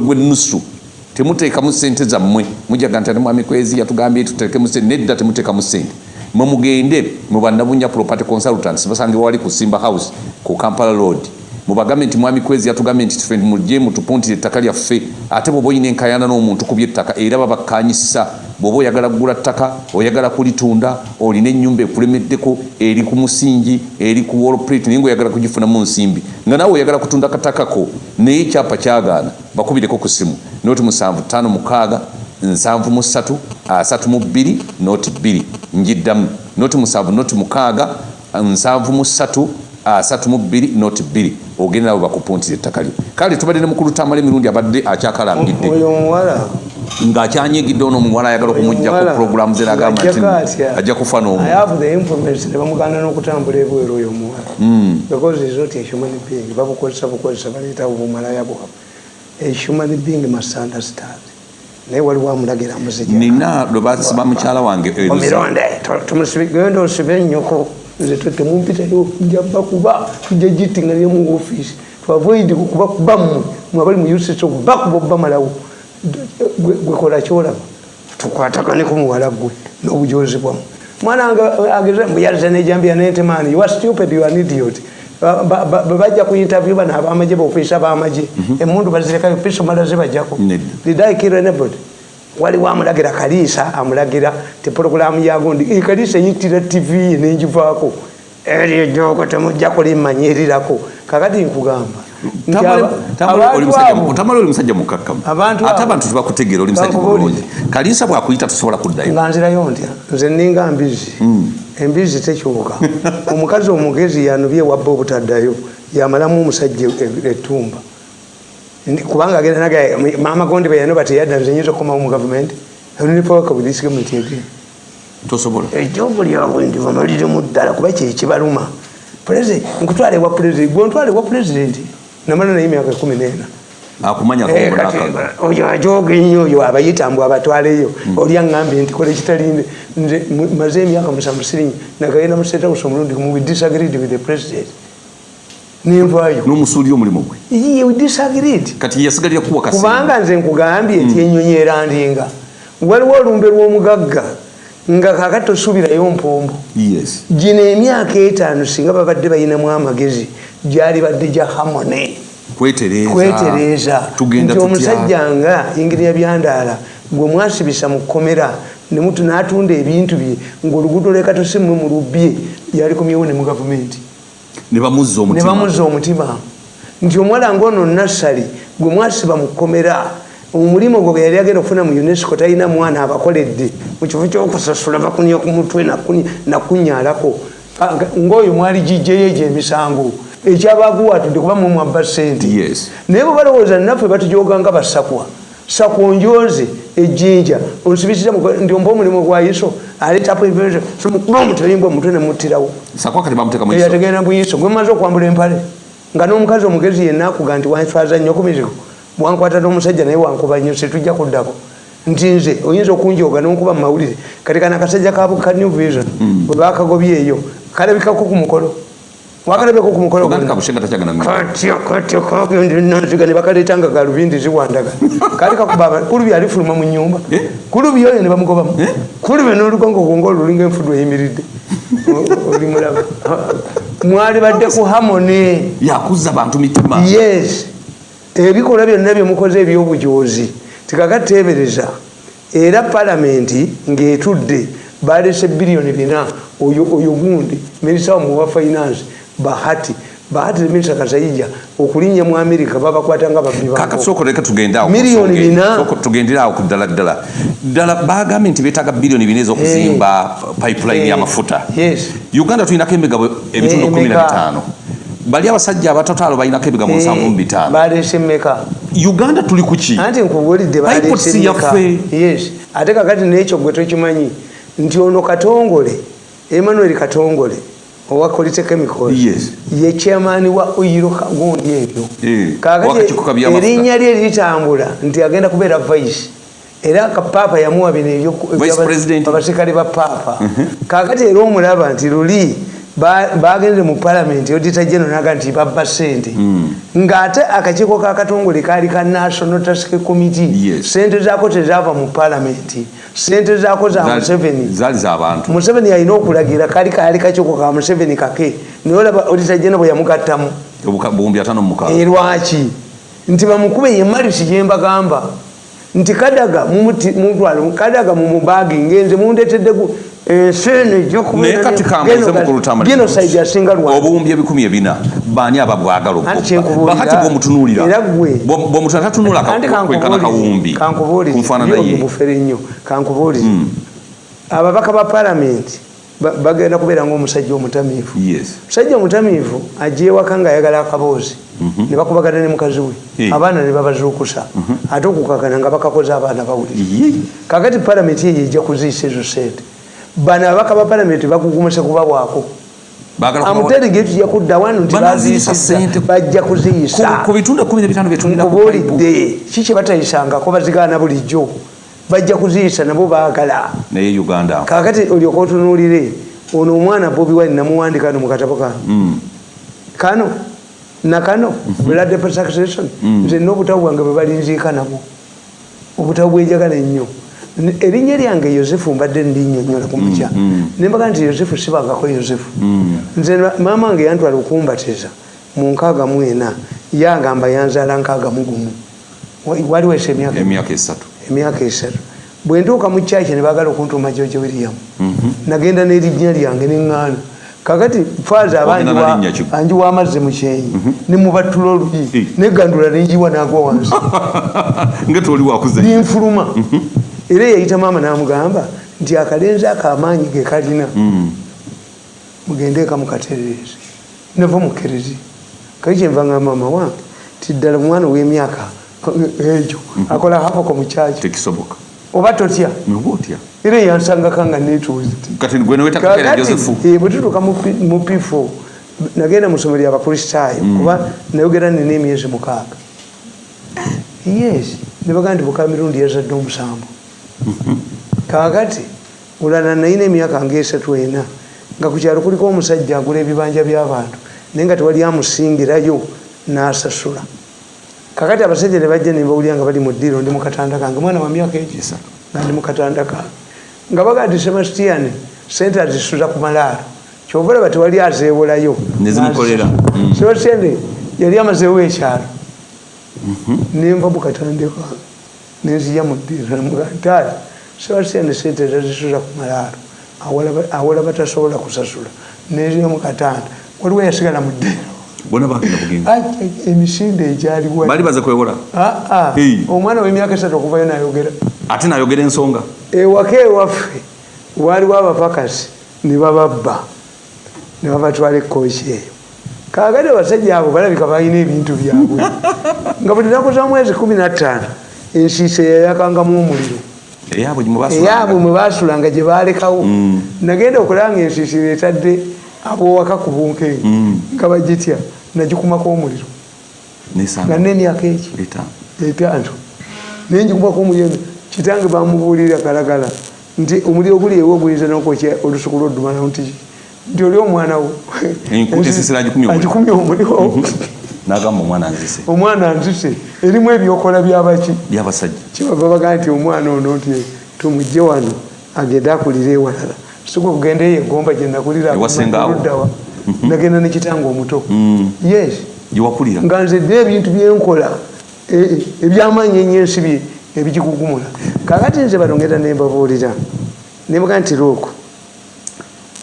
gwenusu temuteekamu sente zammwe. Mujaga nti ate mwami kwezi yatugambye tuteekemu sente nedda temuteekamu sente mwe mugende mu bannabunya property consultants basange wali ku simba house ku kampala road. Mubagambe nti mwami kwezi yatugambye nti tufe mujje mutupuntire ettaka lyaffe. Ate bwoba oyina enkayana n'omuntu ku byettaka era babakanyisa bw'oba oyagala kugula ttaka oyagala kulitunda olina ennyumba ekulemeddeko eri ku musingi eri ku wolplate naye ngaoyagala kugifunamu nsimbi. Nga naawe oyagala kutunda katakako naye ekyapa kyagaana bakubireko ku simu. Noti musanvu tano mukaaga nsanvu mu ssatu asatu mu bbiri noti bbiri. Njiddamu noti musanvu noti mukaaga nsanvu mu ssatu asatu mu bbiri noti bbiri ogende nawe bakupuntira ettaka lyo. Kale tubadde ne mukulu tamala emirundi abadde akyakalangidde ng'akyanyigidde ono omuwala ayagala okumugjako Omuwala, puroguramu ze nagamba nti ajja kufa n'omu I have the information. Nebamuganda n'okutambula ebweru oyo omuwala Hmm. because is not a human being. Babukozesa bukozesa baleetawo bumalaya bwabwe a human being must understand. Naye waliwo amulagira muzija nina lwe basiba mukyala wange omironde genda osibe ennyoko nze temumpitayo nja bakuba tujja gitinganire mu ofiisi twavoid kuba kuba mmwe mwabali mu uss okubakuba obamalawo gwekola kyolaba. Tukwatagane ku muwala gwe n'obujozi bwamu mwana wange ageze mbuyaliza nejambia nentemani you are stupid you are an idiot. Ba- ba- ba- bajja ku interview bano abamaje bofiisa abamaje emundu bazirekayo piso mala zibajjako. Nedda. did i kill anybody waliwo amulagira kaliisa amulagira ti porogulamu yagundi "Eh, kaliisa yitira tv ye nenjivaako eryo joko temujja kulimanyirirako kakati nkugamba tamala oli musajja mukakkamu. Abantu ate abo- abantu tebakutegeera oli musajja mulungi kaliisa bwakuyita tosobola kuddayo. Nga nzirayo ntya? Nze ninga mbizi. Embizi tekyuka. Omukazi omugezi yanubye wabba obutaddayo yamalamu omusajja e- ettumba. Ndi- kubanga agenda naga mama gondi bayano bateyadda nze nyinza okukomawo mu gavumenti nipawaka with this government again tosobola. Ejobu lyabwe ndibamaliremu ddala kuba kyekibaluma nkutwala ewa pulezidenti gwontwala ewa pulezidenti namala naye emyaka ekumi nena. Akumanya Eh, oyo ajoga ennyo oyo abayitambwe abatwaleyo oli aŋambye nti kola ekitalinde nze mu- maze emyaka musanvu sirinyi nagenda mu state house omulundi gumu we disagreed with the president nenvayo n'omusuuli omulimu gwe. Disagreed kati yasigalira kuwa kasi kubanga nze nkugambye nti enyonyi erandinga. Waliwo olumbe lw'omugagga nga kakati tosuubirayo mpombo. Gino emyaka etaano singa babadde balinamu amagezi gyali badde gya hamone kwetereeza. Nti omusajja nga ingiriya byandaala gwe mwasibisa mu kkomera n'atunda ebintu bye ng'oluguudo leka tosimwe mu lubbye yalikomyewo ne mu gavumenti ne bamuzza omutima. Nti omuwala ngaono nassali gwe mwasiba mu kkomera omulimu gwe gwe yali agenda okufuna mu unesco talina mwana abakoledde. Mu kifo kyokusasula bakunya ku mutwe nakunyalako Ah, nga- ng'oyo mwali gijjeyo egyo emisango ekyabaguwatudde kuba mumwabba sente naye bwe balowooza naffe batujoga nga basakwa. Sakwa onjoze ejjinja onsibisiza mu- ndi ompa omulimu gwa iso aleetapo mukuba omutalimbwa omutwe nemuttirawo eyategenda buyiso gwe maze okwambula empale nga n'omukazi omugezi yenna akuga nti wanfaza nnyo ku mizigo wankwata n'omusajja naye wankuba nnyo situjja kuddako. Nti nze oyinza okunjoga n'onkuba mu mawulire kati kana akasajja ka new vision bwe bakagobye eyo kalabikako ku mukolo wakalabeko ku mukolo mu katya katya kagendinanziga ne bakaleeta nga galubindi ziwandaga. Kali kakuba kulubi alifuluma mu nyumba. Eh? kulubi oyo ne bamugobamu. Eh? kulubi n'olugongo gwonga olulinga enfudu eyimiridde. Oli mulaba. Mwali badde ku hamone yakuzza bantu mitima. Yes. Ebikolwa byonna byemukoze ebyobujozi tikakateebereza era palamenti ng'etudde balese biliyoni bina oyo oyo gundi minisita wamuwa finance bahati. Bahati minisita kasaija okulinnya mu amerika baba kwatanga babiba kaka soko sooka leka tugenda awo ku Miliyoni bina. soko tugendira awo ku ddala ddala ddala bagambye nti beetaaga biliyoni bina ez'okuzimba pipeline Eh, y'amafuta yes. uganda tulinako emigabo ebitundu Eh, emeka? bitaano bali abasajja abatotaalo balinako ebigabo nsanvu mu bitaano balese mmeka uganda tuli ku ki anti Pipeworks balese yaffe. yes. Ate kakati n'ekyo gwe tokimanyi nti ono katongole emmanuel katongole owa Yes. ye chairman wa oiro gundi ebyo Kaakati erinnya lye litambula nti agenda kubeera vice. Era kapaapa yamuwa bino ebyo- Vice ebyaba- President. abaserikale ba paapa kakati era omulaba nti luli ba- bagenze mu palamenti odita geno naga nti babba sente Mm. ng'ate akakiiko kakatongole kaali ka national task committee. Sente zaako tezaava mu palamenti sente zaako za museveni. museveni alina okulagira kaali kaali kakiiko ka museveni kake. Naye olaba odita geno bwe yamugattamu. Eh, lwaki? Nti bamukube ye malisi gyembagamba nti kadaga mumuti- mutwale kadaga mumubaagi ngenze mundetedde esene naye kati kambuze mukulutama genocide asinga lwa obuwumbi ebikumi ebina baani ababwagala Anti kyenkubuulira, bakati bwomutunuulira era ggwe- bwomutunula tatunula Andi kwenkana kawumbi kankubuulire. kunfaanana ye bufere nnyo kankubuulire. Mm. ababaka ba palamenti ba- bagenda kubeera ngaomusajja omutamiivu. Musajja omutamiivu ajja ewaka ngaayagala akaboozi ne bakubagana ne mukazi we. Abaana ne babazuukusa. Ate okukakana nga bakakoze abaana bawulire. Kakati palamenti eyo ejja kuziisa ezo sente bano ababaka ba palamenti bakugumuse kubabwako Baagala kubawa- amuterige tujja kudda wano nti bajja Ku- kuziisa. ku bitundu ekumi nebitaano byetulina nkubulidde kiki batayisangako bazigaana bulijjo bajja kuziisa nabo baagala. Naye uganda. Kakati olyoka otunuulire ono omwana bobi wine namuwandika no mukatabo kano Mm. kano? Nakano blood persecution nze n'obutabu bwange bwe balinziika nabwo obutabu bwenjagala ennyo. Erinnya lyange yosefu mbadde ndinnyonnyola ku mukya nembaga nti yosefu sibangako yosefu. Nze maama wange yantwala okumbatiza mu nkaaga mu ena yagamba yanzaala nkaaga mu gumu Wa- waliwesa emyaka? Emyaka esatu emyaka esatu. Bwe ntuuka mu kyaki ne baagala okuntuuma jojo william nagenda n'erinnya lyange neŋŋaana. Kakati faaza ki? anjiwa amazzi mu kyenyi ne mubatula Eh. oluyi negandula nenjiwa nagwa wansi. Ninfuluma. Era yayita maama n'amugamba nti akalenzi ako amaanyi ge kalina mugendeeka mukatererezi nava mukerezi kali kyenva nga maama wange ti ddala omwana w'emyaka egyo akola hapako mu kyaki tekisoboka. Oba totya noba otya era yansangaka nga netuuzi kati gwe newetakakera josefu bwetutuuka mu pifo nagenda mu ssomero lyabakristaayo kuba nayogera nina emyezi mukaaga. Yes nebaga nti buka mirundi yazadde omusanvu kakati olala nayina emyaka ngaesatu ena nga ku kyalo kuliko omusajja agula ebibanja by'abantu naye nga tewali amusingirayo n'asasula kakati abasajja ne bajja nebawulira nga bali mu ddiiro ndi mukatanda kange. Mwana wa myaka egi Esatu. nga ndi mukatanda kange nga baga nti sebastian sente azisuza ku malaalo. Kyova olaba tewali azeewolayo. Mm. sebastian yali amazeewo ekyalo. Nenva mukatandika nenzija mu ddiiro. Namugantaali sebastian sente zazisuza ku malaalo. Awola batasobola kusasula. Nenzija mukatanda waliwo yasigala mu ddiiro bona bagenda bugenzi emisinde egyaliwo bali baze kwewola Ah, ah. Omwana w'emyaka esatu okuvayo nayogera. Ate nayogera ensonga? Ewaka ewaffe waaliwo abapakasi ne bababba ne babatwala ekooki eyo. Kaagati abasajja abo balabika balina ebintu byabwe. Nga buli naku za mwezi kumi nattaano ensiisa yayakangamu omuliro. Eyaabwe mwe basulanga gye balekawo nagenda okulaba nga ensiisira etadde abowaka ku bunkenke nga bagitya nagikumako omuliro. Nga nemyaka eki etaano etaano nenjikubako omuliro kitange bamubuulira kalagala nti omuliro guli ewe oguyinza nokwokya olusuku lwoddumana nti nti oli omwana wo. Agikumye omuliro. nagamba omwana nzise omwana nzise erimu ebyokola byabaki byabasajja kibava baga nti omwana ono nti tumugje wano agende akulire ewalala sigwe kugenda eyo egomba gyenakulira Ewasenga awo. nagenda nekitanga omuto. Yes. Gyewakulira nga nze dde ebintu byenkola e- e- ebyamaanyi ennyo ensi bye ebigikugumula kakati nze balongera nembabuulira nebaga nti looko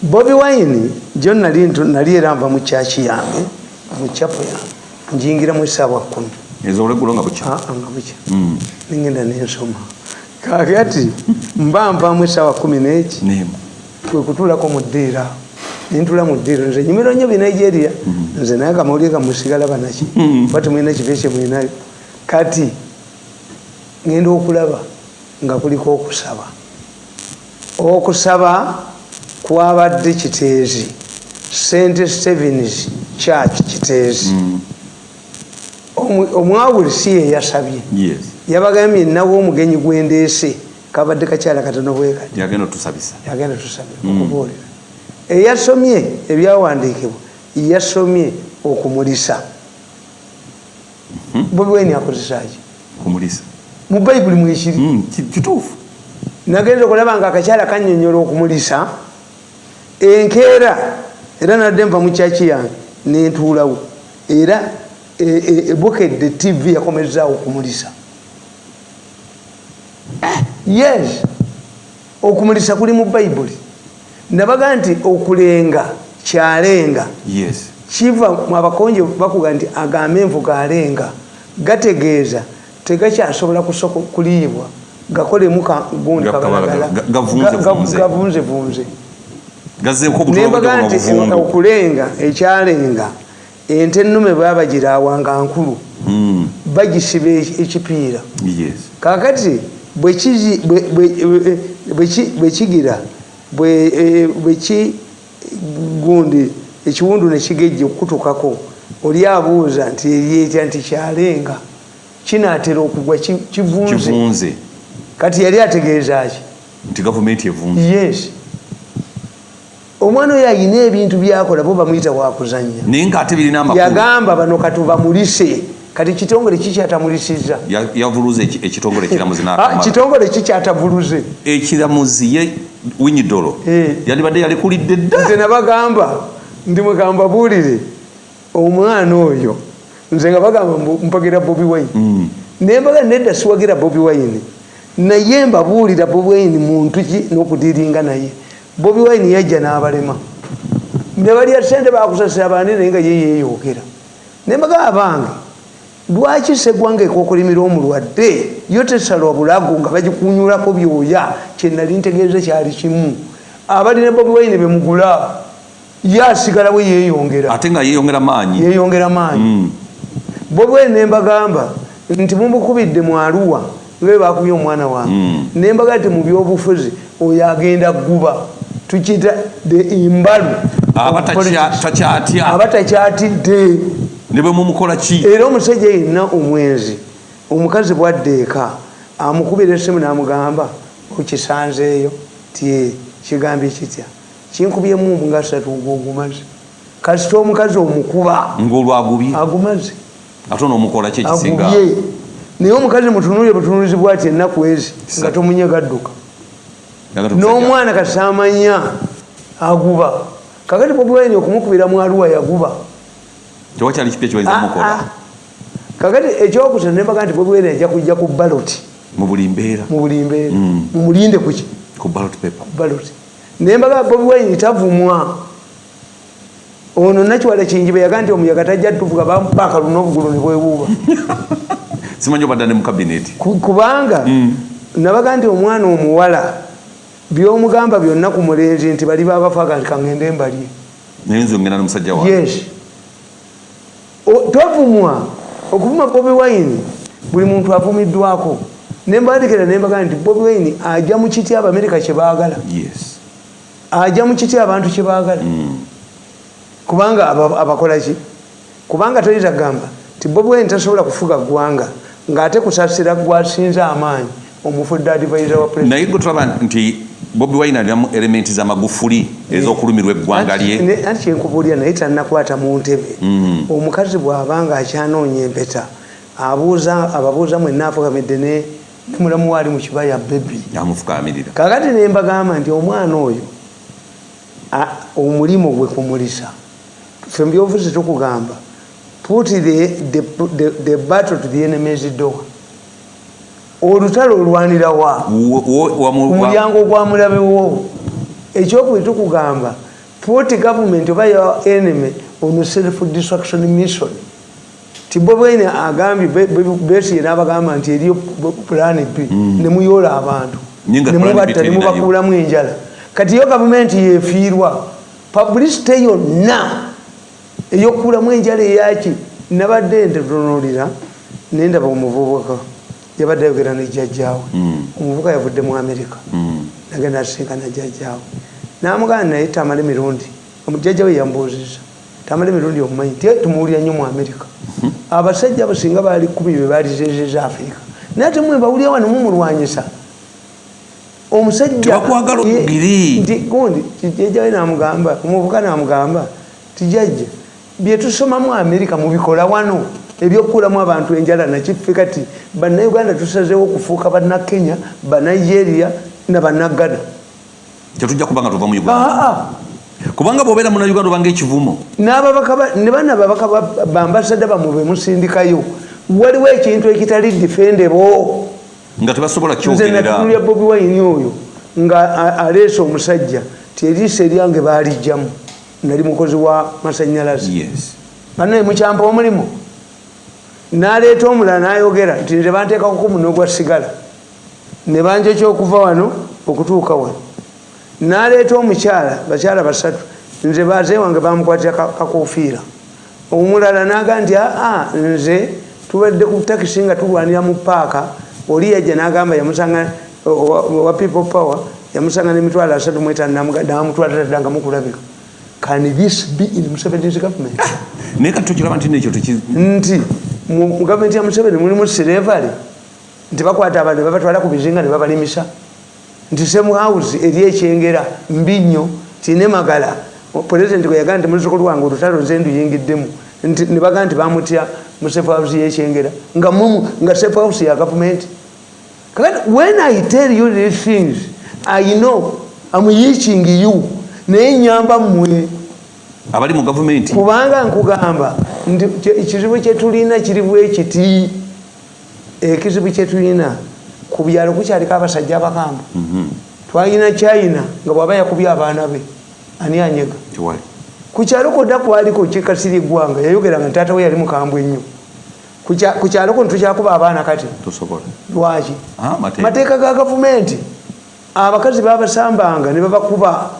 bobi wine jo nali era nva mu kyaki yange mu kyapo yange njingira mu esaawa kumi ezolweggulo nga bukya aa nga bukya nengenda nensoma kakati mba nvamu esaawa kumi neki nemu kwekutulako mu ddiira nintula mu ddiiro nze nyumiro nnyo binigeria nze naye kamawulire kamusigala banaki ba temulina kibe kyemulinayo kati ngenda okulaba nga kuliko okusaba. Okusaba kwabadde kiteezi st stevens church kiteezi. Omu- omwawuli si ye yasabye. Yes. Yabagambye nawo omugenyi gwendeese kabadde kakyala katono bwekati. Yagenda otusabisa. Yagenda tusabye okubuulira. Eyasomye ebyawandiikibwa yasomye okumulisa. Bobi wine akozesaki kumulisa mu bayibuli mwekiri Mm, ki- kituufu. Nagenza okulaba nga akakyala kanyonyola okumulisa. Enkeera era nadde nva mu kyaki yange nentuulawo era e- e- ebukedde tv yakomezaawo okumulisa yes okumulisa kuli mu bayibuli nabaga nti okulenga kyalenga. Kiva abakonje bakuga nti agambe envuga alenga. Gategeeza tegakyasobola kuliibwa. Gakolemu gundi Ga- kabalagala. ga- gavunze Ga- ga- vunze. gavunze vunze gazeeko nembaga nti okulenga ekyalenga ente ennume babagira awanga nkulu. Bagisiba eki- ekipiira. Yes. Kakati bwekigira bwe- eh, bweki gundi ekiwundu nekigejja okukutukako oli abuuza nti eryetya nti kyalenga? Kinatera okugwa ki- kivunze. Kati yali ategeeza ki? Nti gavumenti evunze yes. Omwana oyo ayina ebintu byakola bo bamuyita wakuzanya naye ngaate birina yagamba bano katubamulise kati kitongole kikyatamulisizza Ya- yavuluza eki- ekitongole ekiramuzi Ah, kitongole kikyatavuluze ekiramuzi ye winyidolo Eh. yalibadde yalekulidde dda. Nze nabagamba ndi mwegamba buulire omwana oyo nze nga bagamba mpagira bobi wine. Mm. nembaga nedda siwagira bobi wine. Naye mbabuulira bobi wine muntu ki n'okudiringa naye. Bobi wine yajja n'abalema. Ne balya sente bakusasira abandi naye nga ye yeeyogera. Nembaga abange lwaki segwanga ekokolimira omulwadde? Yo tesalwa bulago nga bagikunyulako byoya kyenali ntegeeza kyali kimu. Abalina bobi wine bemugula ye asigalawo yeeyongera. Ate nga yeeyongera maanyi. Yeeyongera maanyi. Mm. bobi wine nembagamba nti mumukubidde mu aluwa nga bwe bakubye omwana wange. Mm. nembaga nti mu byobufuzi oyo agenda guba tukiyita the imbalu. Aba ne bwe mumukola ki? Era omusajja yenna omwenzi omukazi bwadde eka amukubira essimu namugamba okisanzeeyo? Ti kigambye kitya? Kinkubyemu nga satu ngaogumaze kasita omukazi omukuba ng'olwagubye agumaze. Ate onoomukola ki ekisinga? Agubye. Naye omukazi mutunulire butunulizibwa ati ennaku ezi nga tomunye gadduka n'omwana kasamanya aguba. Kakati bobiwaini okumukubira mu aluwa yaguba tewakyali kipya kibayinza Ah, mukola ah. kakati ekyokusatu nembaga nti bobiwaini ajja kujja ku baloti mu buli mbeera. Mu buli mbeera. Mm. mumulinde kuki ku ballot paper. Baloti nembaga bobiwaini tavumwa. Ono nakiwala kinjibe yaga nti omuyaga tajja tuvuga bampaka luna obugulu ne bwewuuba simanyi obadda ne mu kabineti Ku- kubanga Mm. nabaga nti omwana omuwala byomugamba byonna ku mulenzi nti bali babafaga nti kangende mbalye. Naye nze ngenda nomusajja wange. Yes O- twavumwa okuvuma bobi wine buli muntu avumiddwako. Nembandikira nembaga nti bobi wine ajja mu kiti abamerika kyebaagala yes. Ajja mu kiti abantu kyebaagala Mm. kubanga aba- abakola ki? Kubanga toyinza kugamba ti bobi wine tasobola kufuga ggwanga ng'ate kusasira gwasinze amaanyi omufudde advisor wa naye gwe tulaba nti bobi wine alinamu elementi z'amagufuli ez'okulumirwa eggwanga lye. anti kyenkubuulira naye tannakwata mu ntebe. Mm. omukazi bw'aba nga akyanoonya empeta abuuza ababuuza mwenna afukamidde ne mulamu waali mu kibaya bebi amufukaamirira kakati ne mbagamba nti omwana oyo a- omulimu gwe kumulisa ffe mu byobufuzi tukugamba put the, the, the, the battle to the enemies door olutalo olwanirawa Wo- wo- wamu- wa- omulyango gwa mulabewo ekyokubiri tukugamba put government oba your enemy on self destruction mission. Tibobwene agambye be- be- besiye n'abagamba nti eriyo plan b nemuyoola abantu. Naye nga plan B nemubatta nemubakuulamu enjala. Kati yo gavumenti yefiirwa publicity yonna eyokuulamu enjala eyaki. Nabadde ntetunulira nendaba omuvubuka yabadde ayogera nejjajjaawe Mm. omuvubuka yavudde mu amerika Mm. nagenda asinkana jjajjaawe namugana naye tamale mirundi. Omujjajja we yambuuziza tamale mirundi omumanyi. Ti tumuwulira nnyo mu amerika abasajja abasinga bali kumi be balizezeza afirika naye temwe bawulira wano mumulwanyisa. Omusajja Tebakwagala ye- ogiri. nti gundi jjajjawe namugamba omuvuka namugamba tijajja byetusoma mu amerika mubikola wano ebyokukulamu abantu enjala nakiffe kati bannayuganda tusazeewo okufuuka bannakenya banigeria nabannagana tetujja kubanga tuva mu uganda. Aa kubanga bwobeera munauganda obanga ekivumo. Ne bana babaka ba- bambasada bamwe bemusindikayo waliwo ekintu ekitali difendebo nga tebasobola nze kyogerera. natunulya bobi wayini oyo nga aleese omusajja ti eriiso eryange baalijjamu. Nali mukozi wa masanyalaze. Yes. Banaye mukyampa omulimu n'aleeta omulala n'ayogera nti nze banteekako ku muno gwa sigala. Ne banja ekyokuva wano okutuuka wano. N'aleeta omukyala bakyala basatu nze baze wange bamukwatira ka- kakofiira. Omulala naga nti aa nze tubadde ku takisi nga tulwanira mu paaka oli yajja nagamba yamusanga wa people power yamusanga nemitwalo asatu mwetano namutwala taddanga mukulabika. Can this be in Museveni's government? Naye kati tokiraba nti nekyo nti mu gavumenti ya museveni mulimu sirevale nti bakwata abantu babatwala ku bizinga ne babalimisa. Nti semuhouse eri ekyengera mbi nnyo tiine magala. Pulezidenti gwe yagaa nti muzukulu wange olutalo ze nduyingiddemu. Nti ne bagaa nti bamutya mu sefuhouse yekyengera nga mumu nga sefuhouse ya gavumenti kakati when i tell you these things i know am yiching you. Naye nyamba mmwe. Abali mu gavumenti kubanga nkugamba nti ekizibu kyetulina kiri bwekiti ekizibu kyetulina ku byalo kukyaliko abasajja abakamba twalina china nga bwaba yakubye abaana be ani anyega? Tewali ku kyalo kodda kwaliko kikasiri eggwanga yayogera nga taata we yali mukambwe ennyo Ku kya- ku kyalo kuno tukyakuba abaana kati? Lwaki? Ah, mateeka. ga gavumenti. Abakazi babasambanga ne babakuba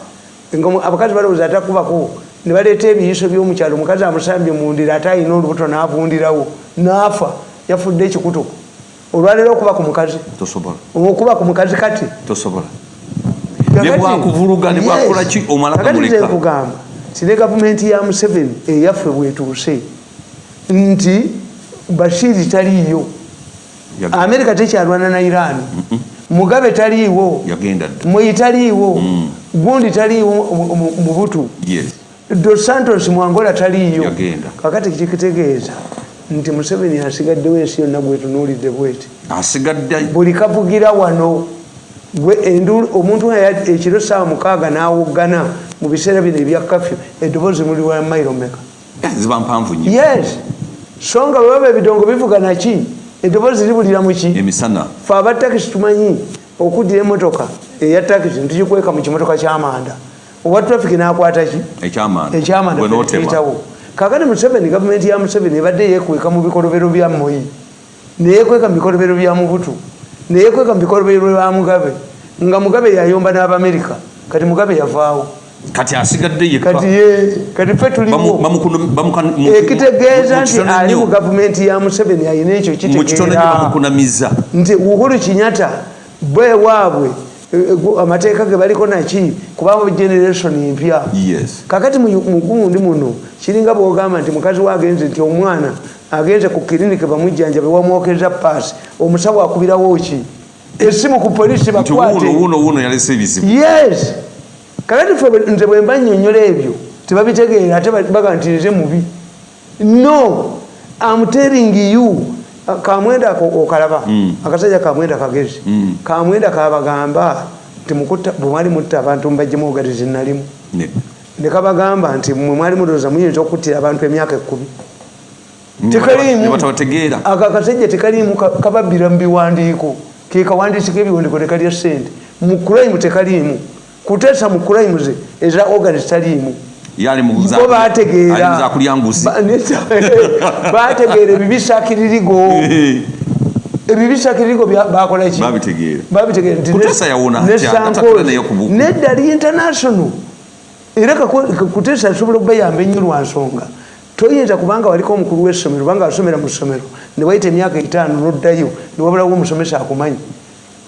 abakazi balowooza atakubako ne baleeta ebiyiso byomukyalo omukazi amusambye mundira ate alina olubuto n'avundirawo n'afa yafudde ekikutuku olwaleero okuba ku mukazi. Okuba ku mukazi kati. Kakati- nze nkugamba ti ne gavumenti ya museveni eyaffe bwetuuse nti bashiri taliiyo. Amerika tekyalwana na iran. Mugabe taliiwo. Mweyi taliiwo. Gundi taliiwo mu- mu- mubutu dos santos mwangola taliiyo Yagenda. kakati kikitegeeza nti museveni asigaddewo ensi yonna bwetunuulidde bweti. Buli kavugira wano omuntu ekiro saawa mukaaga n'awoggana mu biseera bino ebya kafyu eddoboozi muli wa mayiro meka Eh, ziba mpanvu nnyo. Yes. So nga bwe baba ebidongo bivuga naki eddoboozi libulira muki emisana. Fe abatakisi tumanyi okuddira emotoka eya takisi ntugikweka mu kimotoka kyamanda owa traffic nakwata ki? Ekyamanda ekyamanda Gwe n'otema. tuyitawo kakati museveni gavumenti ya museveni ebadde yekweka mu bikolobero bya moyi neyekweka mu bikolobero bya mubutu neyekweka mu bikolobero bya mugabe nga mugabe yayomba n'abamerika kati mugabe yavaawo. Kati asigadde yekka. Kati ye kati fe Bamu- tuliwo bamukunu- bamukan- mu- ekitegeeza mu nti ali mu gavumenti ya museveni ayina ekyo kitegeera nti uhuru kinyata bwe waabwe eh, amateeka ge baliko naki kubanga generation empya. Kakati mu mu gundi muno kiringa bwogamba nti mukazi we agenze nti omwana agenze ku kiriniki bamujjanjabe wamwokeza paasi omusawo akubirawo ki? Esimu ku polisi nti wuuno bakwate. wuuno wuuno yalese ebizibu yes. Kakati fe nze bwe mba nnyonnyola ebyo tebabitegeera ate ba- baga nti nze mubi. No am telling you kamwenda ako okalaba. Akasajja kamwenda kagezi. Kamwenda kabagamba nti mukutta bwe mwali mutta abantu mubajjemu obugatizi nalimu Ne- ne kabagamba nti mwe mwali mulowooza muyinza okuttira abantu emyaka ekkumi tekaliimu. ako akasajja tekaliimu ka- kababbira mu biwandiiko. Ke kawandiisi k'ebiwandiiko tekalya ssente. Mu kulayimu tekaliimu. Kuteesa mu kulayimu ze eza organis taliimu yali mu za- bo bategeera ali mu za kulya nguzi. Ba- ne- bategeera ebibisakiririgo ebibisakiririgo bakola ki? Babitegeera babitegeera nti Kuteesa yawona ne atya, Sankoozi, atatula naye ku buku. nedda li international. Era kuteesa asobola okubayamba ennyo lwa nsonga. Toyinza kubanga waliko omukulu w'essomero kubanga wasomera mu ssomero. Ne wayita emyaka etaano noddayo ne wabulawo omusomesa akumanyi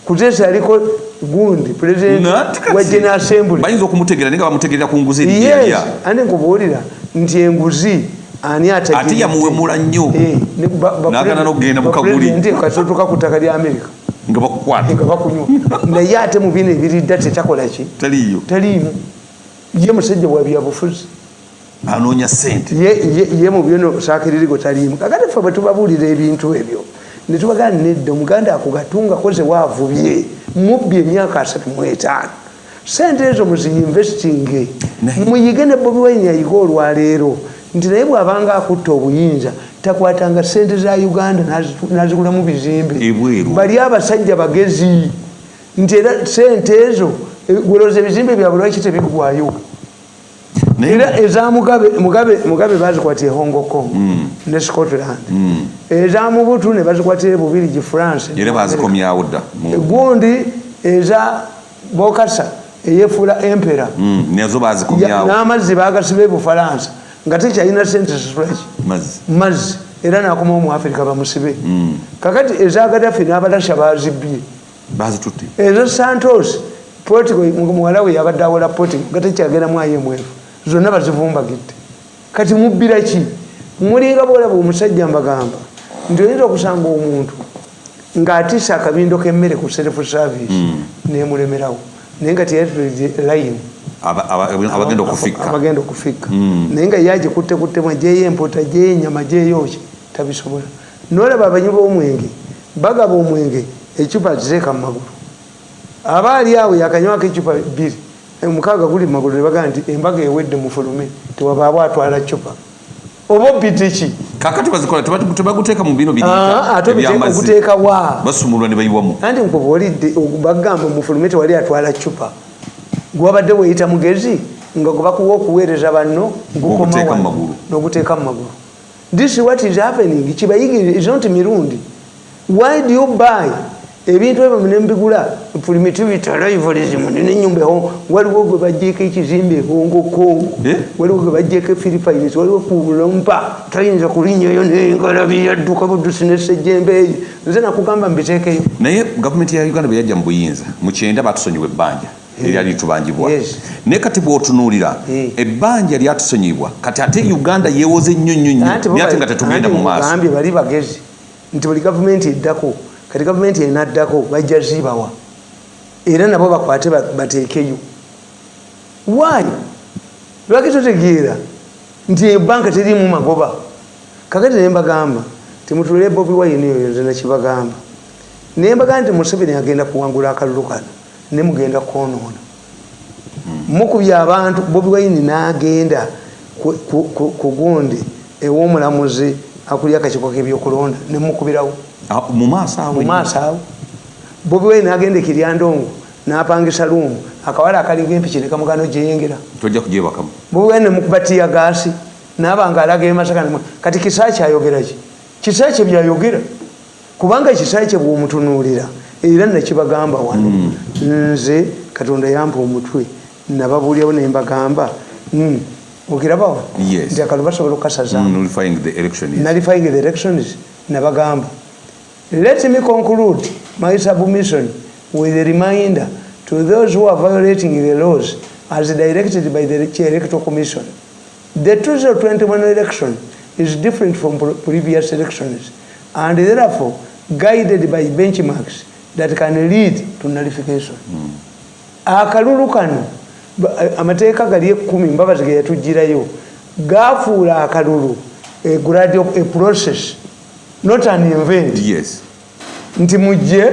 kuteesa yaliko gundi president wa general assembly. Bayinza okumutegeera naye nga bamutegeerera ku nguzi yes andi nkubuulira nti enguzi ani ate yamuwemula nnyo. Eh, N'agaana n'okugenda mu ba- kaguli. president kasotoka ku ttaka lya amerika nga bakukwata. Nga bakunywa. Naye ate mu bino ebiridda tetakolaki taliyo taliimu ye musajja wa byabufuzi. Anoonya sente ye mu byono sakiririgo taliimu. Kakati ffe bwe tubabuulira ebintu ebyo ne tubagana nedda omuganda akugatunga koze waavubye mubbi emyaka asatu mu etaano. Sente ezo muziinvestinge muyige ne bobi wine yayiga olwaleero nti naye bw'abanga akutta obuyinza takwatanga sente za uganda nazigulamu bizimbe. Bali abasajja bagezi. Nti era sente ezo eh, gwelooza ebizimbe byabwe lwaki tebigwayo era eza mugabe bazikwatira hong kong ne scotland. Eza mubutu ne bazikwatira bubirigi france. Era bazikomyawo dda mu- gundi eza bokasa eyefuula empera Mm, nazo bazikomyawo n'amazzi bagasiba ebufalansa nga tekyalina sente situlaki mazzi. Era nakomawo mu afirika bamusibe. Kakati eza gadafi n'abalasha bazibbye. Bazitutte. Ezo santos portigo muwala we yabadde awola portigo nga tekyagendamu ayemwefu zonna bazivumbagidde kati mubbira ki? Mulinga bwolaba omusajja mbagamba nti oyinza okusanga omuntu ng'atiisa akabindo k'emmere ku self service nemulemerawo naye nga layini Aba- aba- abagenda okufikka okufikka naye nga yagikuttekuttemu ajeyo empota ajeyo enyama ajeyoki tabisobola. Nolaba abanyi b'omwenge bagaba omwenge ecupa ziteeka mu magulu. Aba ali awo yakanywako ecupa bbiri omukaaga guli mu magulu ne bagamba nti embaga ewedde mufulume tewabaabo atwala cupa oba obitiki kakati bazikola tebaguteeka mu bino Ah, ate obite- ebyamazzi. oguteeka wa? Basumulwa ne bayiwamu anti nkuba olidde bagamba mufulume tewali atwala cupa gwabadde weyita mugezi nga gwebakuwa okuweereza banno magulu. noguteeka mu magulu. This is what is happening. Kibayigire is not mirundi? Why do you buy ebintu ebyo nembigula primitivity arrivalism nenyumbaho waliwo gwe bajjeeko ekizimbe hongokongo Eh? waliwo gwe bajjeeko philippines waliwo kulompa tayinza kulinyayo nengalabi yadduka budusi nesejjembe eyo. Nze nakugamba mbiteekeyo naye gavumenti ya uganda bwe yajja mu buyinza mu kyenda batusonyiwa ebbanja eryali tubanjibwa naye kati bw'otunuulira Eh. ebbanja lyatusonyibwa kati ate uganda yeewoze nnyo nnyo nnyo naye ate nga tetugenda mu maaso. bali bagezi nti buli gavumenti eddako kati gavumenti enaddako bajja zibawa. Era nabo bakwate ba- bateekeyo. Why? Lwaki totegeera? Nti ebanka terimu magoba. Kakati nembagamba timutulire bobi wayini oyo nze nakibagamba. Nembagamba nti museveni agenda kuwangula akalulu kano nemugenda kwonoona. Mukubye abantu bobi wayini n'agenda ku gundi ew'omulamuzi akulya akakiiko k'ebyokulonda nemukubirawo Ah, mu maaso awo mu maaso awo bobi wayini n'agenda ekiryandongo n'apangisa luumu akawala akalinga empiki ne kamugano gyeyengera tojja kugyebakamu. Bobi wayini nemukuba tiya gaasi naaba nga alaga emasaka kati kisaaki ayogeraki kisaaki byayogera? Kubanga kisaaki bw'omutunuulira era nakibagamba wano nze katonda yampa omutwe nababuulyawo nembagamba mm, okirabawo Yes. nti akalu basobola election is nullifying the elections nabagamba let me conclude my submission with a reminder to those who are violating the laws as directed by the electoral commission. The 2021 election is different from pre- previous elections and therefore guided by benchmarks that can lead to nullification. Akalulu kano amateeka gali ekumi mbabazi ge yatugirayo gafuula akalulu a grade of a process not an event yes. Nti mujje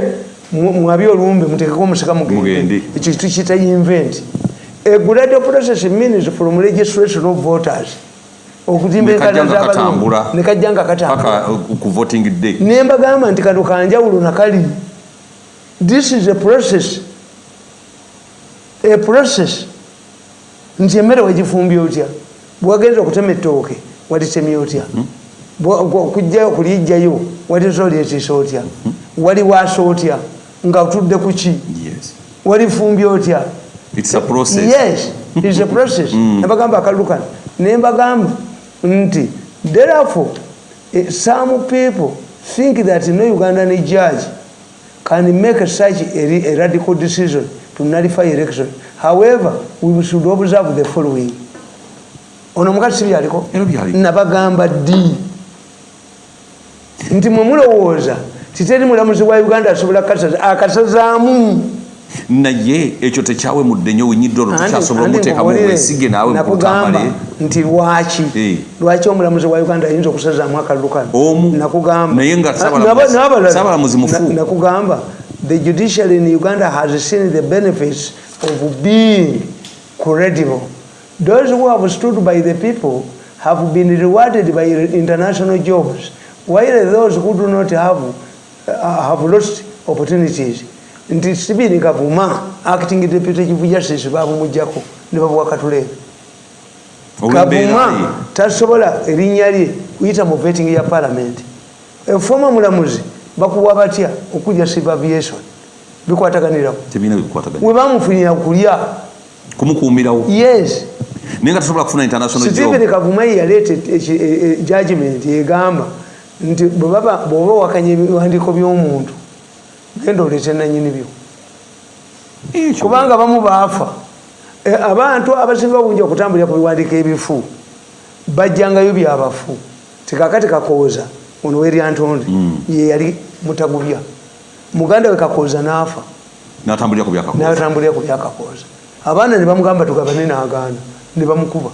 mu- mwabi olumbe mutekeko omusika mugende. Ekyo tukiyita invent a grade process means from registration of voters. Nga katambula. z'abalongo nekajja nga katambula. Uh, ku voting day. Nembagamba nti kano kanjawulo nakali. This is a process. A process. Nti emmere wegifumbye otya? Bwagenza okutema ettooke walitemye otya? Bwa- okujjayo kulijjayo waliza olyetiisa otya waliwaasa otya? Nga otudde ku ki? Yes. Walifumbye otya? Yes is a process. Nebagamba akalulu kano nembagamba nti therefore eh, some people think that no ugandan judge can make such a, a radical decision to nullify election. However we should observe the following. Ono omukazi sibyaliko Era byali. nabagamba ddi nti mwe mulowooza titeri mulamuzi wa uganda asobola kasaza akasazaamu naye ekyo tekyawemudde nnyo winyiddolo tukyasobola omuteekamu wesige naawe nakugamba mukutambale nti lwaki Eh. lwaki omulamuzi wa uganda ayinza okusazaamu akalulu kano Omu. nakugamba Naye nga Ah. Ssaabalamuzi mufu. Na- nakugamba the judiciary in uganda has seen the benefits of being credible those who have stood by the people have been rewarded by international jobs while those who do not have, uh, have lost opportunities. Nti sibini kavuma acting deputy chief justice babumugjako ne babuwa olw'embeera kavuma tasobola erinnya lye kuyita mu vetting ya palamenti efoma mulamuzi bakuwa batya okujja civil aviation? Bikwataganya. We bamufunira kulya. Kumukuumirawo? Yes. Naye nga tosobola kufuna international stephen kavuma ye yaleeta judgment egamba nti bw'oba wakanya ebiwandiiko by'omuntu genda oleete nanyini byo. Kubanga bamu baafa. E, abantu abasinga obungi okutambulira ku biwandiiko ebifu bajjangayo byabafu. Tikakati kakooza ono weryantonde ye yali mutagubya. Muganda we kakooza n'afa. N'atambulira ku byakakooza. Abaana ne bamugamba tugabane n'agaana ne bamukuba.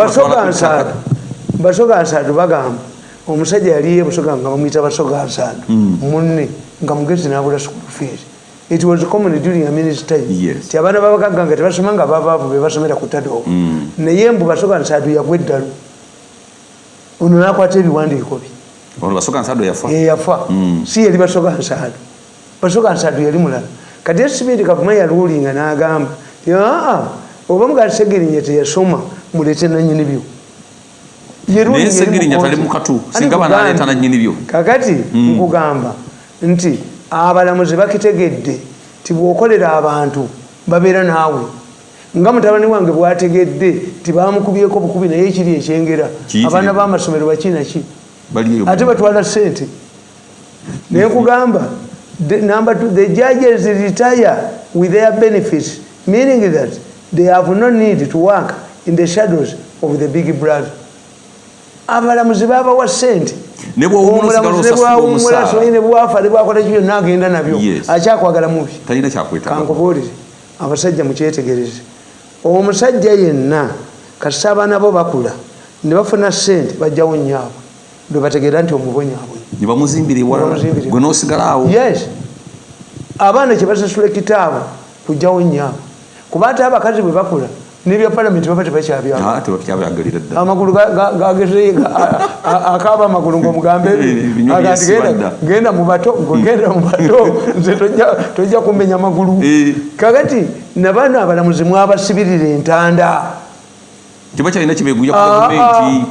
Basoga ttaka. nsaatu basoga nsaatu bagamba omusajja yali ye busoga nga bamuyita basoga nsaatu munne nga mugezi n'abula school fees it was common during a minutes time. Yes. ti abaana babagagga nga tebasoma nga babaavu be basomera ku tadoogo naye mbu basoga nsaatu yagwa eddalu. Ono nakwata ebiwandiiko bye. Yafa? Yeyafa si yali basoga nsaatu basoga nsaatu yali mulala. Kati esibindi kavuma yaluulinga n'agamba aa oba mugaa segerinya teyasoma mulete nanyini byo naye segirinya tali mukatu singa banaleeta nanyini byo. Kakati nkugamba nti abalamuzi bakitegedde ti bwokolera abantu babeera naawe. Nga mutabani wange bwategedde tibamukubyeko bukubi naye ekiri ekyengera. Abaana b'amasomero bakinaki ate batwala sente naye nkugamba number two, the judges retire with their benefits meaning that they have no need to work in the shadows of the big brother abalamuzi babawa sente Omulamuzi omusaala. somanyi ne bwafa ne bwakola kyo byonna agenda nabyo akyakwagala mubi kankubuulire abasajja mukyetegereze. Omusajja yenna kasita abaana bo bakula ne bafuna sente bajjawo nyaabwe lwe bategeera nti omubonyaabwe ne bamuzimbira ewalala Bamuzimbira. gwe n'osigala awo. Yes. Abaana kyebasasula ekitaabo kujjawo nyaabwe kuba ate abakazi bwe bakula nebya palamenti baba Ah, tebakyabayagalira ddala. Amagulu ga- ga- gageze akaaba amagulu byesibadda. genda mubato genda mubato nze tojja- kumenya magulu. Eh. kakati nabano abalamuzi mwabasibirira entanda. Kiba kyalina kibeeguya ku Ah, gavumenti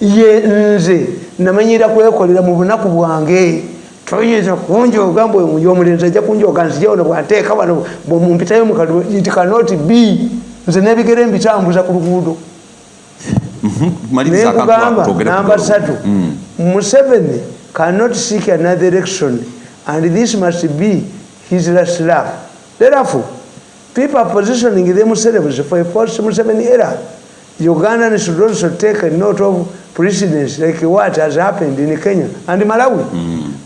ye nze namanyira kwekolera mu bunaku bwange toyinza kunjoga mbwe omulenzi ajja kunjoga nzija wano bwanteeka wano bwemumpitayo mukalu it cannot be nze nebigere mbitambuza ku luguudo. Ako nekugamba namba satu Mm. museveni cannot seek another election and this must be his last lap therefore people are positioning themselves for a false museveni era. Ugandans should also take a note of precedence like what has happened in kenya and malawi.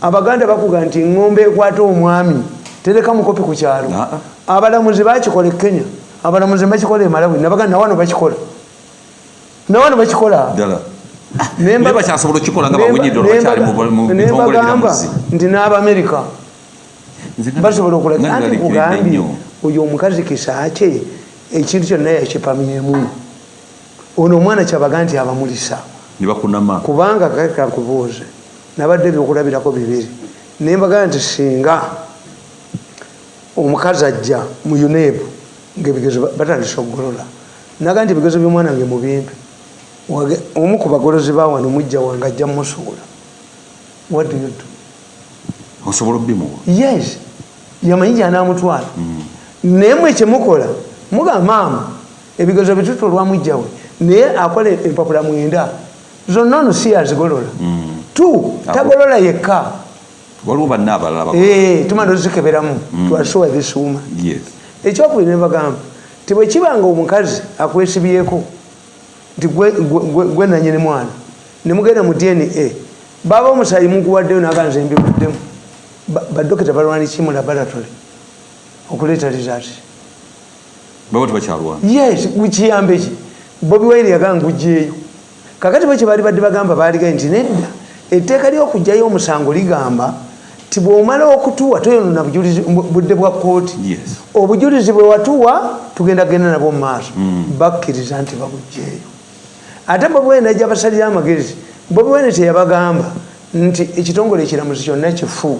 Abaganda bakuga nti ngombe ekwata omwami tereka mukopi ku kyalo. Ah, abalamuzi bakikola e kenya abalamuzi bakikola e malawi nabaganda nawano bakikola nawano bakikola ddala Naye mba- naye bakyasobola okukikola nga naye mba- bawunyiddolo naye bakyali mba- mu- mu naye bitongole mbagamba biramuzi nti n'abamerika basobola okulaga anti kugambye oyo omukazi kisa kye ekintu kyonna yakipamyemu ono omwana kyabaga nti abamulisa kubanga kake kankubuuze nabadde ebyokulabirako bibiri naye mbagaa nti singa omukazi ajja mu unebu ngaebigezo ba- batandise okugolola naga nti ebigezo byomwana nge mubimpe Wage- omu ku bagolozi bawano mujja wange ajja mmusuula what do you do? Osobola obimuwa yes. Yamanyi gyanamutwala naye mwe kyemukola mugamba maama ebigezo bitutu olwamujjawe naye akola empapula mwenda. Zonna ono si yazigolola. Tu tagolola yekka. Waliwo banna abalala Eh, tumala ozikeberamu. Twasuwa ebisuuma. Yes ekyokubiri nebagamba ti bwe kibanga omukazi akwesibyeko nti gwe- nanyini mwana nemugenda mu dna baba omusayi muguwaddeyo naganze mbibuddemu Ba- badokita balwaniki mu laboratory okuleeta result yes kiyambe ki? Bobi wine yaganga ngugjeeyo kakati bwe kyebaali badde bagamba baaligaye nti nedda etteeka ly'okugjayo omusango ligamba ti bw'omala okutuwa toyonona budde bwa kooti obujulizi bwe watuwa tugenda genda nabwo mu maaso. Bakkiriza nti babugjeeyo ate bobi wine najja basalira amagezi bobi wine teyabagamba nti ekitongole ekiramuzi kyonna kifu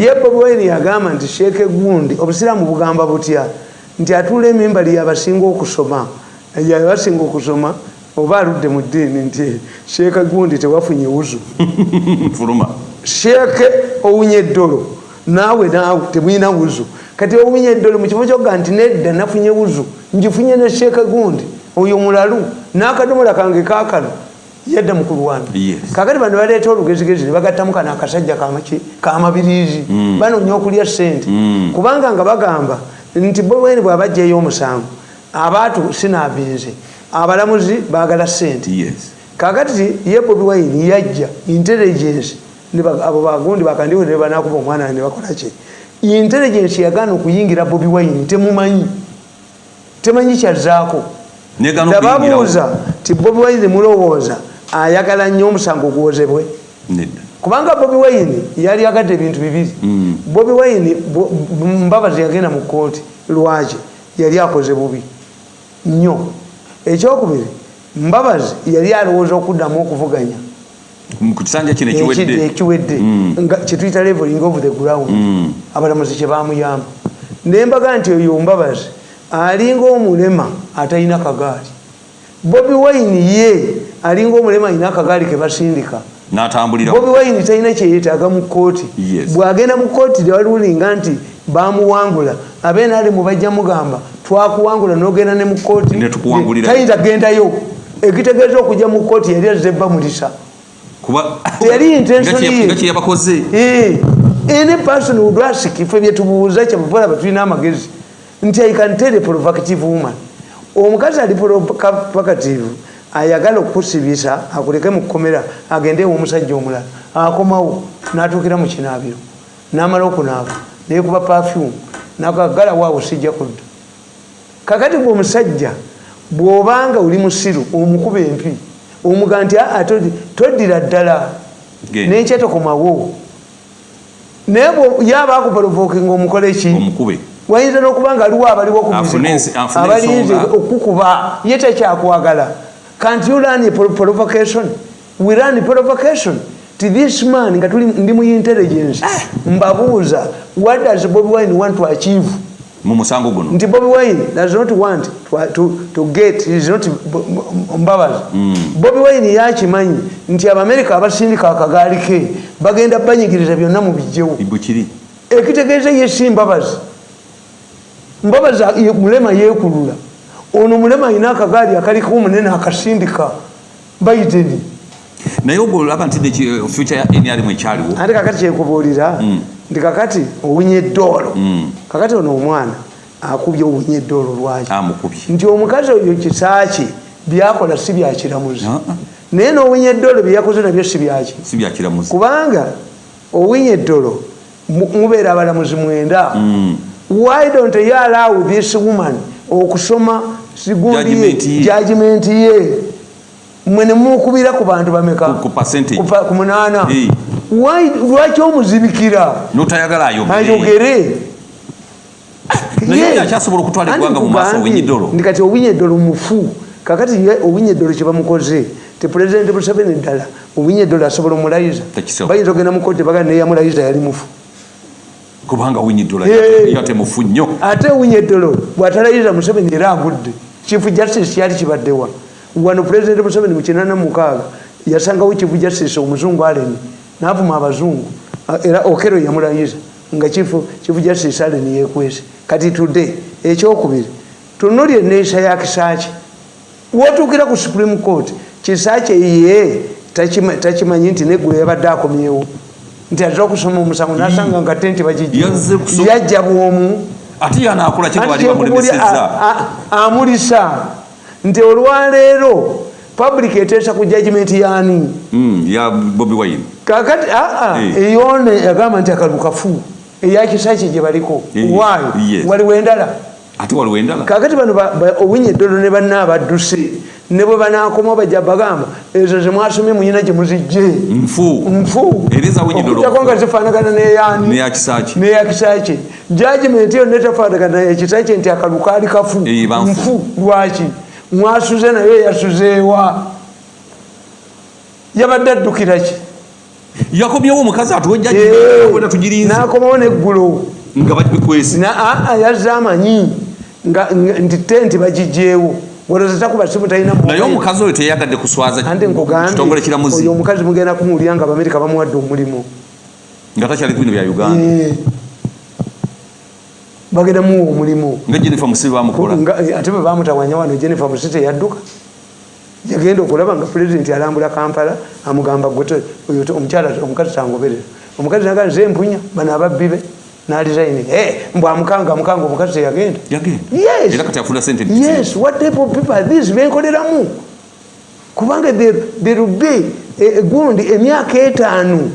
ye bobi wine yagamba nti sheeke gundi obusiraamu bugamba butya? Nti atuula emimbali yabasinga okusoma. Yabasinga okusoma oba aludde mu ddiini nti sheeke gundi tewafunye wuzu. Fuluma sheeke owunya eddolo. Naawe naawe temulina wuzu. Kati owunya eddolo mu kifo kyoga nti nedda nafunye wuzu ngifunye ne sheeke gundi oyo mulalu n'akadomola kange kakano yadda mukulwana Yes. kakati bano baleeta olugezigezi ne bagattamu kano akasajja kamabiriizi banoonya okulya sente kubanga nga bagamba nti bweni bwabajjayo omusango abaatu sinaabinze abalamuzi baagala sente kakati ye bobi wine yajja intelligence abo bagundi bakandiwe ne banakuba omwana ne bakola ki? Intelligence yagaana okuyingira bobi wine temumanyi. Temanyi kyazzaako. Negana nababuuza ti bobi wine mulowooza ayagala nnyo omusango gwozebwe kubanga bobi wine yali agadde ebintu bibiri. Mm. bobi wine mbabazi yagenda mu kooti lwaki? Yali akoze bubi nnyo. Ekyokubiri mbabazi yali alowooza okuddamu okuvuganya ku kisanja kino Ekidde ekiwedde. ekiwedde. Mm. nga kyetuyita leveling of the ground. Mm. abalamuzi kyebamuyamba nembaga nti oyo mbabazi alinga omulema atalina kagaali. Bobi wine ye alinga omulema alina akagaali kebasindika bobi wine talina kyeyetaaga mu kooti Yes. bwagenda mu kooti tewalulinga nti bamuwangula abenaalemu bajja mugamba twakuwangula nogenda ne mu kooti Ne tukuwangulira. tayinza gendayo ekitegeeza okujja mu kooti yali azze bamulisa kuba Teyali intention Nga kye- ye. nga kye yabakoze. Eh, any person would ask ife byetubuuza kyebuvulaba tulina amagezi nti i can tell a provocative woman. Omukazi ali provocative ayagala okukusibisa akuleke mu kkomera agende omusajja omulala akomawo n'atuukira mu kinaabiro n'amala okunaaba nekuba perfume nakagala waawo sijja kudda. Kakati gwe omusajja bw'obanga oli musiru omukuba empi omuga nti aa todi- toddira ddala. Genda. nenkyetokomawo naye bwe- yaba akuporovokinga omukole ki? Omukube. Wayinza n'okuba nga aliwo abaliwo ku Afune ensi- muziko afune abalinze ensonga. okukuba. Ye tekyakwagala. Can't you learn provocation. We learn provocation. To this man nga ndi mu intelligence. Mbabuuza what does bobi wine want to achieve mu musango guno. Nti bobi wine does not want to, to, to get is not mbabazi bobi wine yakimanyi nti abamerika abasindika akagaali ke bagenda banyigiriza byonna mu bijjewo. Ekitegeeza ye si mbabazi. Mbabazi mulema yeekulula. Ono mulema alina akagaali akaliko omunene akasindika baiteni naye ogwo olaba nti neki- future ya nrm ekyaliwo. Ate kakati kyekubuulira nti kakati owunya eddoolo Mm. kakati ono omwana akubye owunya eddoolo lwaki? Nti omukazi oyo kisaaki byakola si byakiramuzi Ah, ah. naye n'owunya eddoolo byeyakoze nabyo si byaki kubanga owunya eddolo mu- mubeera abalamuzi mwenda. Mm. why don't you allow this woman okusoma sigundi Judgment ye. mwe nemukubira ku bantu bameka? Ku- munaana lwaki omuzibikira notayagala ayogere akyasobola okutwala eggwanga mu maaso nkugambye, owinyiddolo. ndi kati owinyeddolo mufu. Kakati ye owinyeddolo kyebamukoze te pulezidenti museveni ddala owinyeddolo asobola omulayiza bayinza ogenda mukooti baga neyamulayiza yali mufu. Kubanga winyiddula yate mufu nnyo. Ate owinyeddolo bwatalayiza museveni era agudde chief justice yali kibaddewa. Wano pulezidenti museveni mukinana mukaaga yasangawo chief justice omuzungu aleni navuma abazungu era okero yamulayiza nga chief chief justice aleni yekwese kati today ekyokubiri tunulya eneeyisa ya kisaaki wotuukira ku supreme court kisaaki ye takima- takimanyi nti neggulo yabadde akomyewo. Nti aza okusoma omusango nasanga nga tenti Yazze kusoma- yajja bwomu ate yanaakola kye Anti bali kyekubulya, bamulemesezza a- a- amulisa. Nti olwaleero public eteesa ku judgment yani Mm, ya bobi wine. Kakati aa Eh. eyone yagamba nti akalukafu eyakisaki gye baliko. Eh, yes. waliwo endala? Ate waliwo endala? Kakati bano ba- ba- owinye eddolo ne banna abadduse ne bwe banakomawo bajja bagamba ezo zemwasomye muyina gye muzijje. Nfu. Nfu. Okujjako nga zifaanagana neyani neyakisaki jajimenti yo netefaanagana ekisaki nti akalu kaali kafu Eh, nfu. Lwaki mwasuze naye yasuzeewa yabadde addukiraki yakomyewo omukazi atuwejja Eh, tugirinze n'akomawo neggulo nga babikwese Na- aa, yazze amanyi. Nti tenti talina naye omukazi oyo teyagadde kuswaza ante kitongole nkugambye kiramuzi. oyo omukazi mugenda kumuwulira nga abamerika bamuwadde omulimu. Nga takyali kubino bya uganda. Eh. Bagenda muwa omulimu. Nga jennifer musibe bamukola eh, ate bwe bamutawanya wano jennifer musite yadduka. Yagenda okulaba nga pulezidenti alambula kampala amugamba omukyala omukazi tangoberera. Omukazi naga nze mpunya. Bano ababbi be nalizaini mbw amukanga amukanga omukazi teyagenda. Yagenda. Yes. what type of people are these? Benkoleramu kubanga there there will be eh, gundi emyaka etaano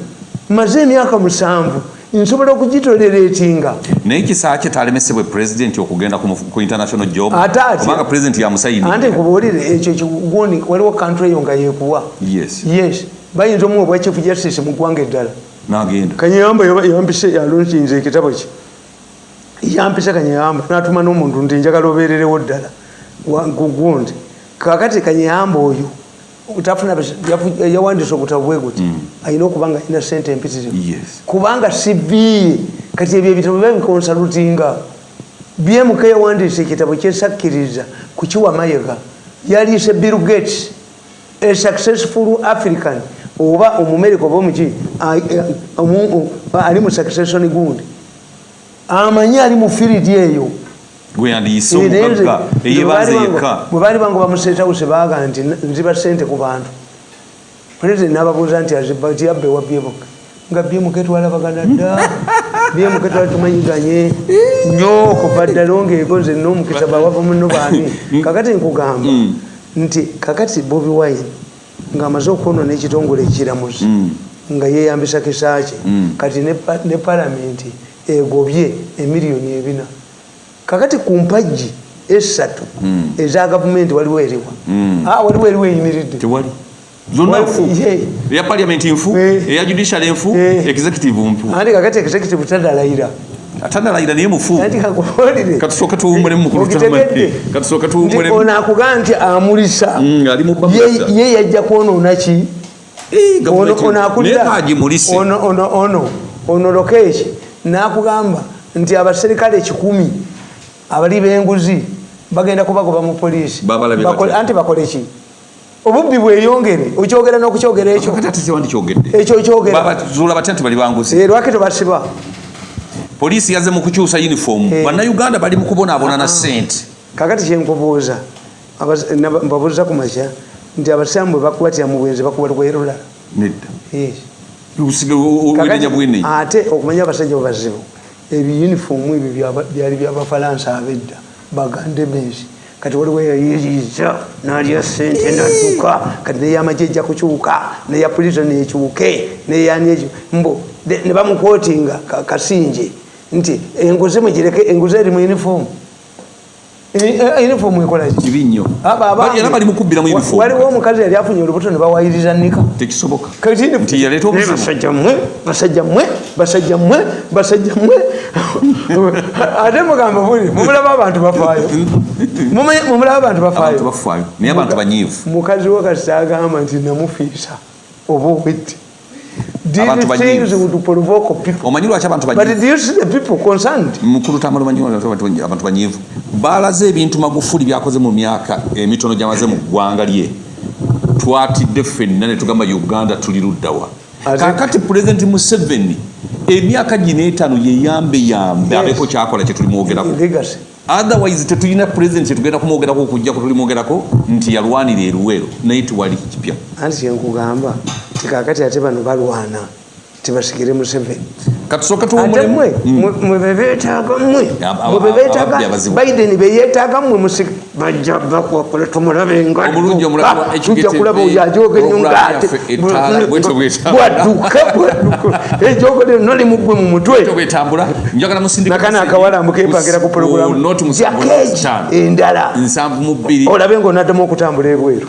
maze emyaka musanvu nsobola okugitoleretinga naye kisaa kye talemesebwe pulezidenti okugenda ku international job? Ate atya. kubanga pulezidenti yamusayini ante nkubuulire ekyo kigundi waliwo kantry eyo nga yekuwa. Yes. Yes. Bayinza omuwa obwa chief justice mu ggwanga eddala. Nagenda. Kanyeyamba yampise yalonkinze ekitabo ki? Yampise kanyeyamba natuma n'omuntu nti njagala obeererewo ddala. Gundi. Kakati kanyeyamba oyo tafuna yawandiisa obutabo bwe guti alina okuba nga alina sente empitirivu. Kubanga siviye kati ebyo ebitabo babikonsalutinga bmk yawandiisa ekitabo kyesakkiriza kukiwa mayega yaliise bill gates a successful african oba omumerika oba omuki o- ali mu succession gundi. Amanyi ali mu firidi eyo gwe yandiyise omugagga baali yekka bwe baali bangu bamuseetawuse baaga nti "N- nziba sente ku bantu. Pulezidenti n'ababuuza nti aziba ti abbe wa byemuke nga byemuke twalabagana dda. Byemuke twali tumanyiganye nnyo kuva ddala ongeeko nze n'omukisa bawava muno baani kakati nkugamba nti kakati bobi wine ng'amaze okwonona ekitongole ekiramuzi nga yeeyambisa kisaakye. Kati ne pa- ne palamenti egobye emiliyoni ebina kakati ku mpagi esatu eza gavumenti waliwo eriwa Ah, waliwo eriwo eyimiridde. Zonna nfu. Eya paliamenti nfu eya judicial nfu Eh. executive mpu andi kakati executive tadalayira atanalayira naye mufu. Anti kakubuulire katusooka tuwummulemu mukulu Okitegedde? katusooka nti tuwummulemu ono akugaa nti amulisa. Mm, Ye- yajja kwonoona ki? Eh, ono ono ono lokeeki n'akugamba nti abaserikale kikumi abali b'enguzi bagenda kubagoba mu poliisi anti bakole ki obubbi bweyongere okyogera n'okukyogera ekyo ekyo okyogera babazuula batya nti bali banguzi Eh, lwaki tobasiba poliisi yazze mu kukyusa uniform Eh. bannayuganda bali mu kubonaabona na sente kakati kyenkubuuza mbabuuza ku makya nti abasamu bwe bakubatira mu bwenzi bakuba lwerula nedda ate okumanya abasajja babazibu ebiyunifoomu ebyo byali byabafalansa abedda bagande bensi kati waliwo eyayiiza nalya sente nadduka kati neyamagye ejja kukyuka neya pulisa nekyuke neyani ekyo mbu de- ne bamukootinga ka- kasinje. Nti enguzi mugireke enguzi eri mu yunifoomu yunifoomu ekolaki kibi nnyo. Abange- era bali mukubbira mu uniform. waliwo omukazi yali afunye olubuto ne bawayiriza nika tekisoboka. Kati yaleeta obuzibu. basajja mmwe basajja mmwe basajja mmwe basajja mmwe. Ate mugamba buli mumulaba abantu bafaayo. Mumulaba abantu bafaayo. Naye abantu banyiivu. mukazi we kasi agamba nti namufiisa oba obwetti Abantu These things banyiivu. would provoke people. omanyi lwaki abantu mukulu lwaki abantu- banyiivu baalaze ebintu magufuli byakoze mu myaka emitono gyamaze mu ggwanga lye. Twatidde ffenna ne tugamba uganda tuli luddawa. Kakati pulezidenti museveni emyaka gino etaano yeyambe yambe Yes. abeeko kyakola kyetulimwogerako otherwise tetulina pulezidenti kyetugenda kumwogerako okujjako tulimwogerako nti yalwanira eruweero naye tiwali kipya. Anti kyenkugamba tikakati ate bano balwana tibasigire museveni ate mwe mwe bebetaaga mwe Aba- aba- mwe bebetaaga ababbi abazibu. biden beyetaaga mwe musig bajja bakwakole tumulabe nga Omulungi omulabe wa tujja HKTV, kulaba oyo ennyo program ngaate bwadduka bwadduka ejogole noli mugwe mu mutwe. Bwetambula njagala musindika nakana akawalambu kempagira ku pulogulamu endala. Nsanvu mu bbiri. Olabe ngaonaddamu okutambula ebweru